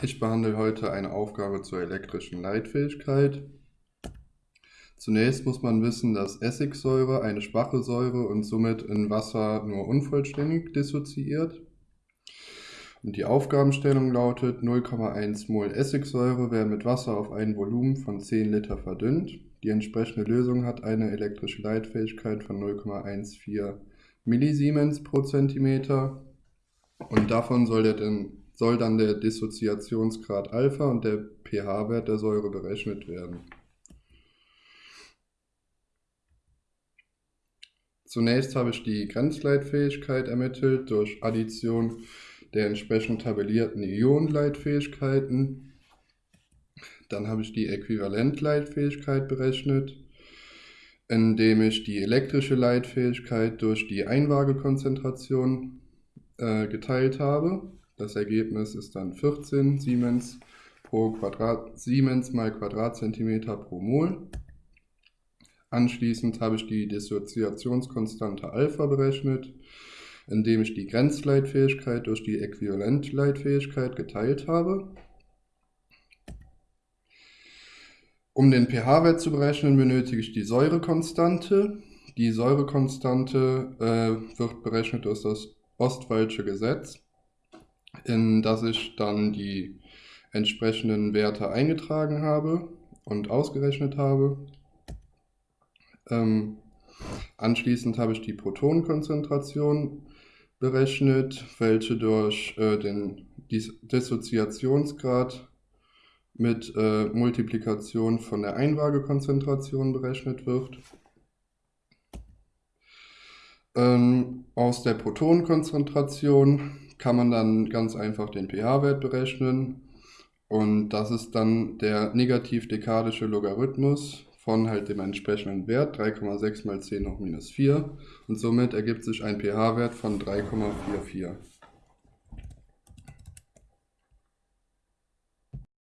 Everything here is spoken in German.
Ich behandle heute eine Aufgabe zur elektrischen Leitfähigkeit. Zunächst muss man wissen, dass Essigsäure eine schwache Säure und somit in Wasser nur unvollständig dissoziiert. Und die Aufgabenstellung lautet, 0,1 Mol Essigsäure werden mit Wasser auf ein Volumen von 10 Liter verdünnt. Die entsprechende Lösung hat eine elektrische Leitfähigkeit von 0,14 Millisiemens pro Zentimeter. Und davon soll, der soll dann der Dissoziationsgrad Alpha und der pH-Wert der Säure berechnet werden. Zunächst habe ich die Grenzleitfähigkeit ermittelt durch Addition der entsprechend tabellierten Ionenleitfähigkeiten. Dann habe ich die Äquivalentleitfähigkeit berechnet, indem ich die elektrische Leitfähigkeit durch die Einwaagekonzentration äh, geteilt habe. Das Ergebnis ist dann 14 Siemens pro Quadrat, Siemens mal Quadratzentimeter pro Mol. Anschließend habe ich die Dissoziationskonstante Alpha berechnet, indem ich die Grenzleitfähigkeit durch die Äquivalentleitfähigkeit geteilt habe. Um den pH-Wert zu berechnen, benötige ich die Säurekonstante. Die Säurekonstante äh, wird berechnet durch das Ostwaldsche Gesetz, in das ich dann die entsprechenden Werte eingetragen habe und ausgerechnet habe. Ähm, anschließend habe ich die Protonenkonzentration berechnet, welche durch äh, den Dis Dissoziationsgrad mit äh, Multiplikation von der Einwaagekonzentration berechnet wird. Ähm, aus der Protonenkonzentration kann man dann ganz einfach den pH-Wert berechnen. Und das ist dann der negativ-dekadische Logarithmus von halt dem entsprechenden Wert 3,6 mal 10 hoch minus 4. Und somit ergibt sich ein pH-Wert von 3,44.